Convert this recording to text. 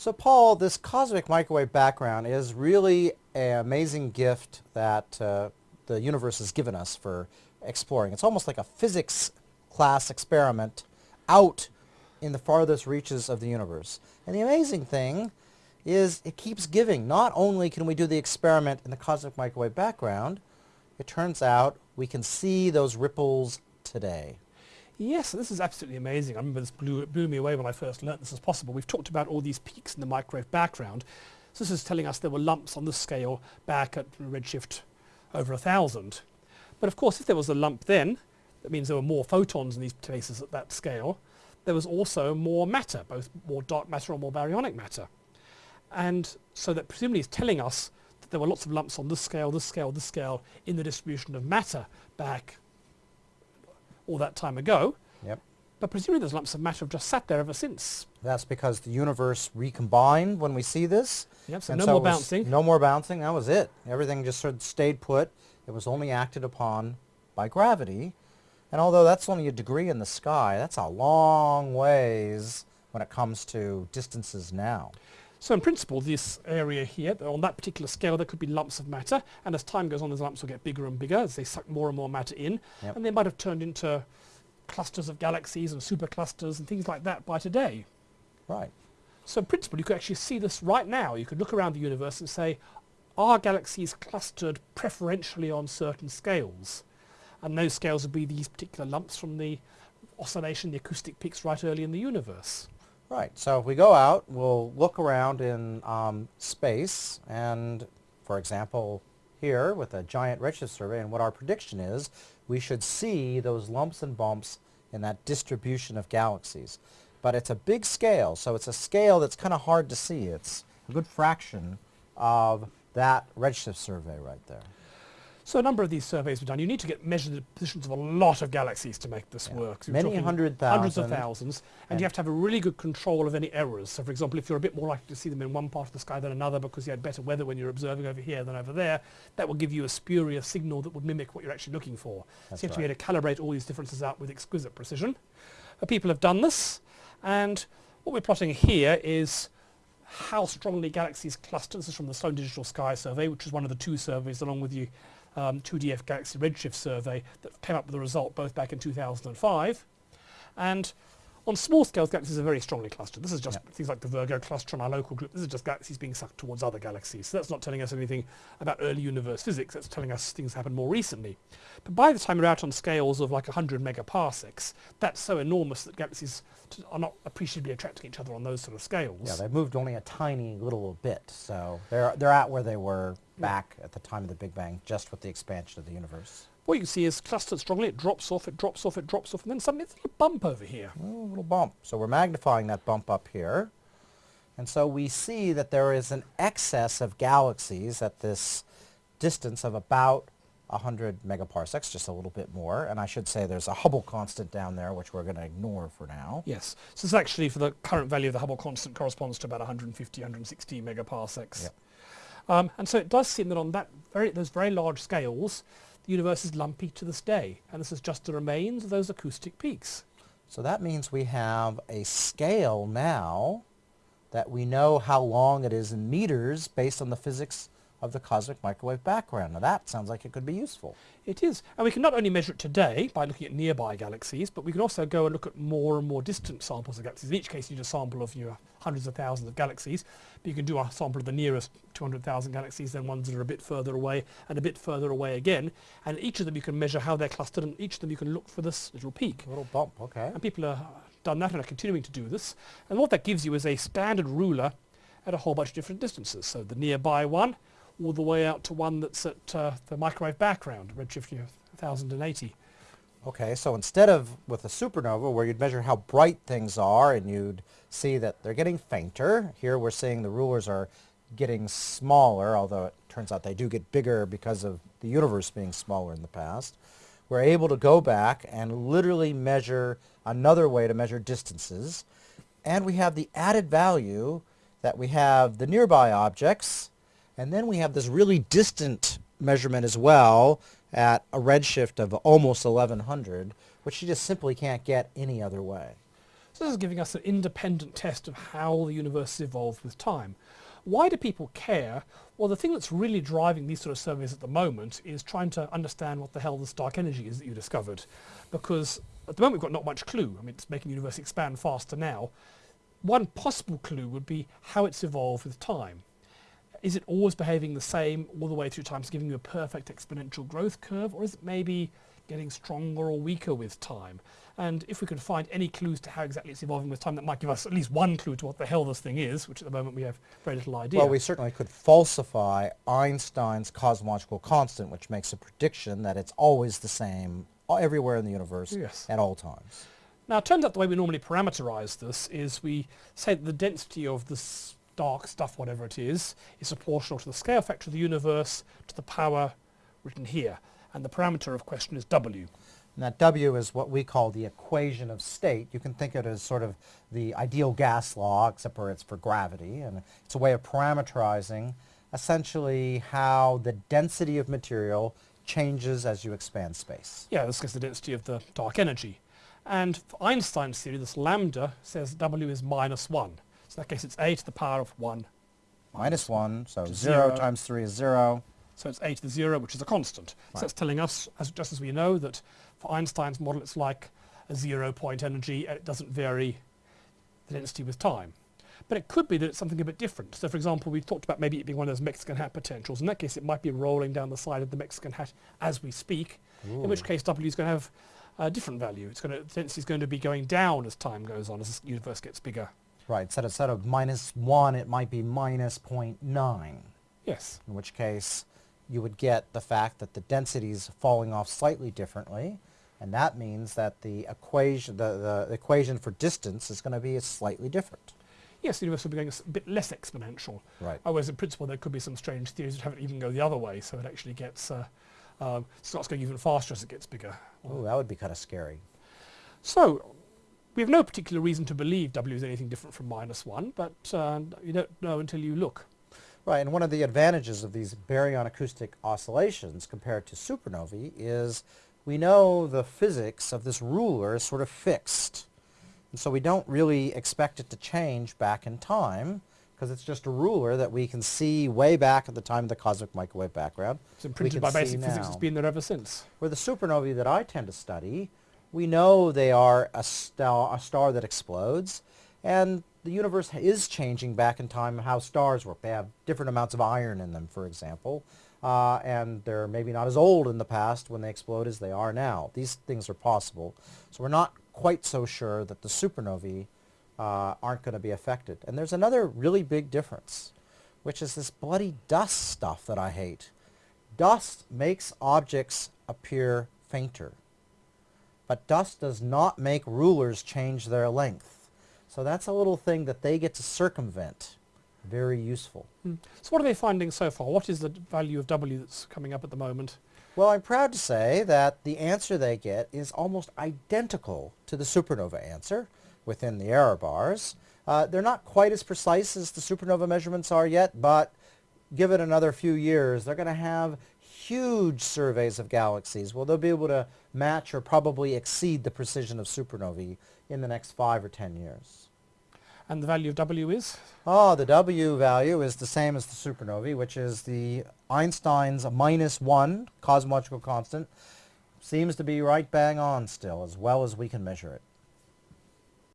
So Paul, this cosmic microwave background is really an amazing gift that uh, the universe has given us for exploring. It's almost like a physics class experiment out in the farthest reaches of the universe. And the amazing thing is it keeps giving. Not only can we do the experiment in the cosmic microwave background, it turns out we can see those ripples today. Yes, this is absolutely amazing. I remember this blew, blew me away when I first learnt this was possible. We've talked about all these peaks in the microwave background. So this is telling us there were lumps on the scale back at redshift over a thousand. But of course, if there was a lump then, that means there were more photons in these places at that scale. There was also more matter, both more dark matter or more baryonic matter. And so that presumably is telling us that there were lots of lumps on this scale, this scale, this scale in the distribution of matter back all that time ago. Yep. But presumably those lumps of matter have just sat there ever since. That's because the universe recombined when we see this. Yep, so And no so more bouncing. No more bouncing. That was it. Everything just sort of stayed put. It was only acted upon by gravity. And although that's only a degree in the sky, that's a long ways when it comes to distances now. So in principle, this area here, on that particular scale, there could be lumps of matter, and as time goes on, those lumps will get bigger and bigger as they suck more and more matter in, Yep. and they might have turned into clusters of galaxies and superclusters and things like that by today. Right. So in principle, you could actually see this right now. You could look around the universe and say, are galaxies clustered preferentially on certain scales? And those scales would be these particular lumps from the oscillation, the acoustic peaks right early in the universe. Right. So if we go out, we'll look around in um, space and, for example, here with a giant redshift survey and what our prediction is, we should see those lumps and bumps in that distribution of galaxies. But it's a big scale, so it's a scale that's kind of hard to see. It's a good fraction of that redshift survey right there. So a number of these surveys were done. You need to get measured the positions of a lot of galaxies to make this Yeah. work. So Many hundred Hundreds of thousands. And, And- you have to have a really good control of any errors. So for example, if you're a bit more likely to see them in one part of the sky than another because you had better weather when you're observing over here than over there, that will give you a spurious signal that would mimic what you're actually looking for. That's so you have to be able to calibrate all these differences out with exquisite precision. Uh, people have done this. And what we're plotting here is how strongly galaxies cluster. This is from the Sloan Digital Sky Survey, which is one of the two surveys along with the um, 2DF Galaxy Redshift Survey that came up with the result both back in 2005. And on small scales, galaxies are very strongly clustered. This is just things like the Virgo cluster in our local group. This is just galaxies being sucked towards other galaxies. So that's not telling us anything about early universe physics. That's telling us things happened more recently. But by the time we're out on scales of like 100 megaparsecs, that's so enormous that galaxies are not appreciably attracting each other on those sort of scales. Yeah, they've moved only a tiny little bit, so they're, they're at where they were back at the time of the Big Bang, just with the expansion of the universe. What you can see is clustered strongly, it drops off, it drops off, it drops off, and then suddenly it's a little bump over here. a little bump. So we're magnifying that bump up here. And so we see that there is an excess of galaxies at this distance of about 100 megaparsecs, just a little bit more. And I should say there's a Hubble constant down there, which we're going to ignore for now. Yes, so this actually for the current value of the Hubble constant corresponds to about 150, 160 megaparsecs. Yep. Um, and so it does seem that on that very, those very large scales, the universe is lumpy to this day. And this is just the remains of those acoustic peaks. So that means we have a scale now that we know how long it is in meters based on the physics of the cosmic microwave background. Now that sounds like it could be useful. It is. And we can not only measure it today by looking at nearby galaxies, but we can also go and look at more and more distant samples of galaxies. In each case, you need a sample of you know, hundreds of thousands of galaxies. But you can do a sample of the nearest 200,000 galaxies, then ones that are a bit further away, and a bit further away again. And each of them you can measure how they're clustered, and each of them you can look for this little peak. A little bump, okay. And people have done that and are continuing to do this. And what that gives you is a standard ruler at a whole bunch of different distances. So the nearby one, all the way out to one that's at uh, the microwave background, redshift you know, 1080. Okay, so instead of with a supernova where you'd measure how bright things are and you'd see that they're getting fainter, here we're seeing the rulers are getting smaller, although it turns out they do get bigger because of the universe being smaller in the past. We're able to go back and literally measure another way to measure distances. And we have the added value that we have the nearby objects, and then we have this really distant measurement as well at a redshift of almost 1100, which you just simply can't get any other way. So this is giving us an independent test of how the universe has evolved with time. Why do people care? Well, the thing that's really driving these sort of surveys at the moment is trying to understand what the hell this dark energy is that you discovered. Because at the moment we've got not much clue. I mean, it's making the universe expand faster now. One possible clue would be how it's evolved with time. Is it always behaving the same all the way through time, so giving you a perfect exponential growth curve, or is it maybe getting stronger or weaker with time? And if we could find any clues to how exactly it's evolving with time, that might give us at least one clue to what the hell this thing is, which at the moment we have very little idea. Well, we certainly could falsify Einstein's cosmological constant, which makes a prediction that it's always the same everywhere in the universe Yes. at all times. Now, it turns out the way we normally parameterize this is we say that the density of this dark stuff, whatever it is, is proportional to the scale factor of the universe to the power written here. And the parameter of question is W. And that W is what we call the equation of state. You can think of it as sort of the ideal gas law, except for it's for gravity. And it's a way of parameterizing essentially how the density of material changes as you expand space. Yeah, this is the density of the dark energy. And for Einstein's theory, this lambda says W is minus 1. So in that case, it's a to the power of 1. Minus 1, so 0 zero. times 3 is 0. So it's a to the 0, which is a constant. Right. So that's telling us, as, just as we know, that for Einstein's model, it's like a zero point energy, and it doesn't vary the density with time. But it could be that it's something a bit different. So for example, we talked about maybe it being one of those Mexican hat potentials. In that case, it might be rolling down the side of the Mexican hat as we speak, in which case W is going to have a different value. It's going to, the density is going to be going down as time goes on, as the universe gets bigger. Right, instead of, instead of minus 1, it might be minus 0.9, Yes. in which case you would get the fact that the density is falling off slightly differently, and that means that the equation, the, the equation for distance is going to be slightly different. Yes, the universe will be going a bit less exponential. Right. Whereas in principle there could be some strange theories that have it even go the other way, so it actually gets, uh, um, starts going even faster as it gets bigger. Oh, that would be kind of scary. So, we have no particular reason to believe W is anything different from minus 1, but uh, you don't know until you look. Right, and one of the advantages of these baryon acoustic oscillations compared to supernovae is we know the physics of this ruler is sort of fixed. And so we don't really expect it to change back in time because it's just a ruler that we can see way back at the time of the cosmic microwave background. It's imprinted by basic physics, it's been there ever since. Where the supernovae that I tend to study, we know they are a star, a star that explodes, and the universe is changing back in time how stars work. They have different amounts of iron in them, for example, uh, and they're maybe not as old in the past when they explode as they are now. These things are possible. So we're not quite so sure that the supernovae uh, aren't going to be affected. And there's another really big difference, which is this bloody dust stuff that I hate. Dust makes objects appear fainter, but dust does not make rulers change their length. So that's a little thing that they get to circumvent. Very useful. Mm. So what are they finding so far? What is the value of W that's coming up at the moment? Well, I'm proud to say that the answer they get is almost identical to the supernova answer within the error bars. Uh, they're not quite as precise as the supernova measurements are yet, but give it another few years, they're going to have huge surveys of galaxies. Well, they'll be able to match or probably exceed the precision of supernovae in the next five or ten years. And the value of W is? Oh, the W value is the same as the supernovae, which is the Einstein's minus one cosmological constant. Seems to be right bang on still, as well as we can measure it.